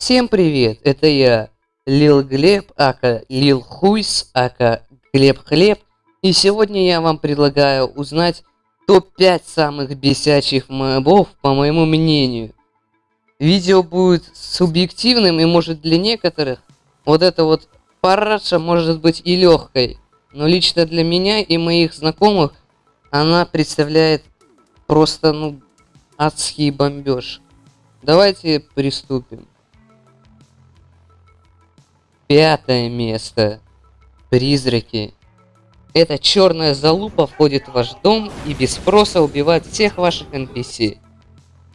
Всем привет, это я, Лил Глеб, ака Лил Хуйс, ака Глеб Хлеб. И сегодня я вам предлагаю узнать топ-5 самых бесячих мобов, по моему мнению. Видео будет субъективным и может для некоторых вот это вот параша может быть и легкой. Но лично для меня и моих знакомых она представляет просто, ну, адский бомбеж. Давайте приступим. Пятое место. Призраки. Эта черная залупа входит в ваш дом и без спроса убивает всех ваших NPC.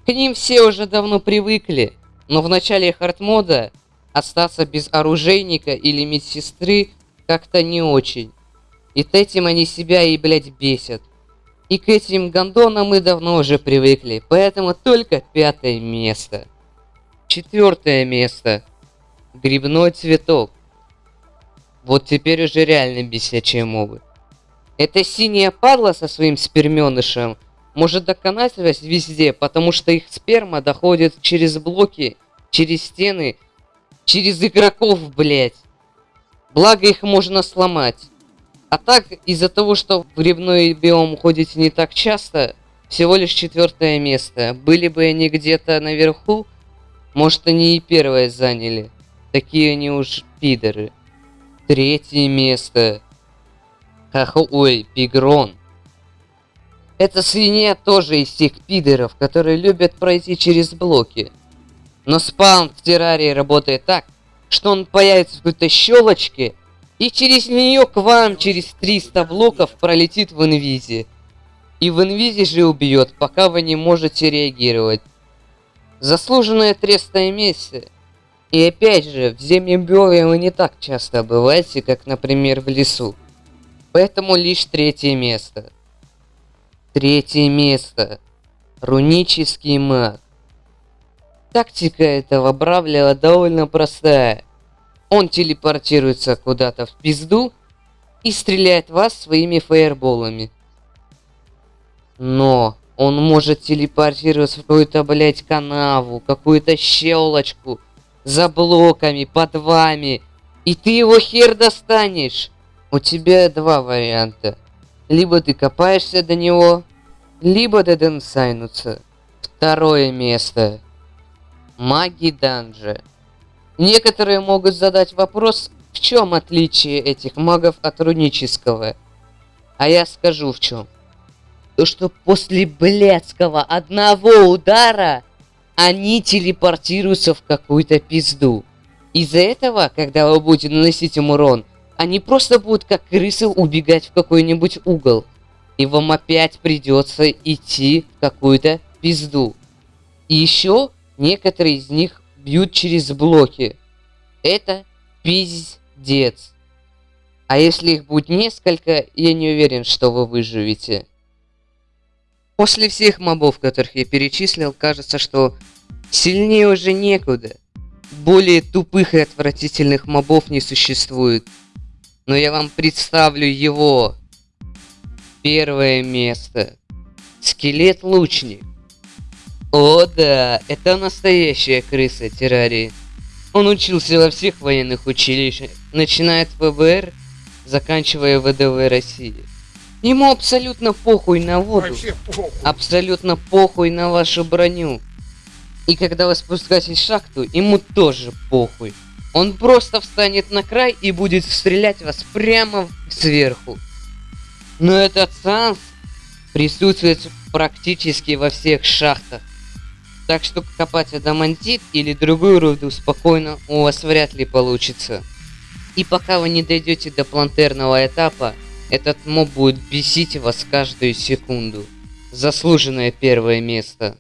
К ним все уже давно привыкли, но в начале хардмода остаться без оружейника или медсестры как-то не очень. И с этим они себя и, блять, бесят. И к этим гондонам мы давно уже привыкли, поэтому только пятое место. Четвертое место. Грибной цветок. Вот теперь уже реально бесячие мобы. Эта синяя падла со своим сперменышем может доконать везде, потому что их сперма доходит через блоки, через стены, через игроков, блять. Благо их можно сломать. А так, из-за того, что в грибной биом уходите не так часто, всего лишь четвертое место. Были бы они где-то наверху, может они и первое заняли. Такие они уж пидоры. Третье место. Хахо... Ой, Пигрон. Эта свинья тоже из тех пидоров, которые любят пройти через блоки. Но спаун в террарии работает так, что он появится в какой-то щелочке, и через нее к вам через 300 блоков пролетит в инвизе. И в инвизе же убьет, пока вы не можете реагировать. Заслуженное трестное место. И опять же, в биоме вы не так часто бываете, как, например, в лесу. Поэтому лишь третье место. Третье место. Рунический маг. Тактика этого Бравлера довольно простая. Он телепортируется куда-то в пизду и стреляет вас своими фаерболами. Но он может телепортироваться в какую-то, блять, канаву, какую-то щелочку, за блоками, под вами. И ты его хер достанешь. У тебя два варианта. Либо ты копаешься до него, либо деденсайнуться. Второе место. Маги данжа. Некоторые могут задать вопрос, в чем отличие этих магов от рунического. А я скажу в чем. То, что после блядского одного удара они телепортируются в какую-то пизду. Из-за этого, когда вы будете наносить им урон, они просто будут как крысы убегать в какой-нибудь угол. И вам опять придется идти в какую-то пизду. И еще некоторые из них бьют через блоки. Это пиздец. А если их будет несколько, я не уверен, что вы выживете. После всех мобов, которых я перечислил, кажется, что сильнее уже некуда. Более тупых и отвратительных мобов не существует. Но я вам представлю его. Первое место. Скелет-лучник. О да, это настоящая крыса террарии. Он учился во всех военных училищах, начиная от ВБР, заканчивая ВДВ России. Ему абсолютно похуй на воду, похуй. абсолютно похуй на вашу броню. И когда вы спускаетесь в шахту, ему тоже похуй. Он просто встанет на край и будет стрелять вас прямо сверху. Но этот санс присутствует практически во всех шахтах. Так что копать адамантит или другую руду спокойно у вас вряд ли получится. И пока вы не дойдете до плантерного этапа, этот моб будет бесить вас каждую секунду. Заслуженное первое место.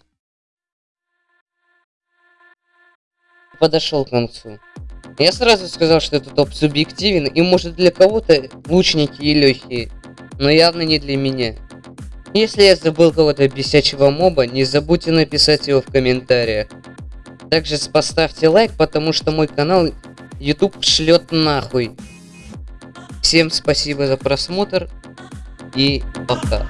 Подошел к концу. Я сразу сказал, что этот топ субъективен и может для кого-то лучники и легкие, но явно не для меня. Если я забыл кого-то бесячего моба, не забудьте написать его в комментариях. Также поставьте лайк, потому что мой канал YouTube шлет нахуй. Всем спасибо за просмотр и пока.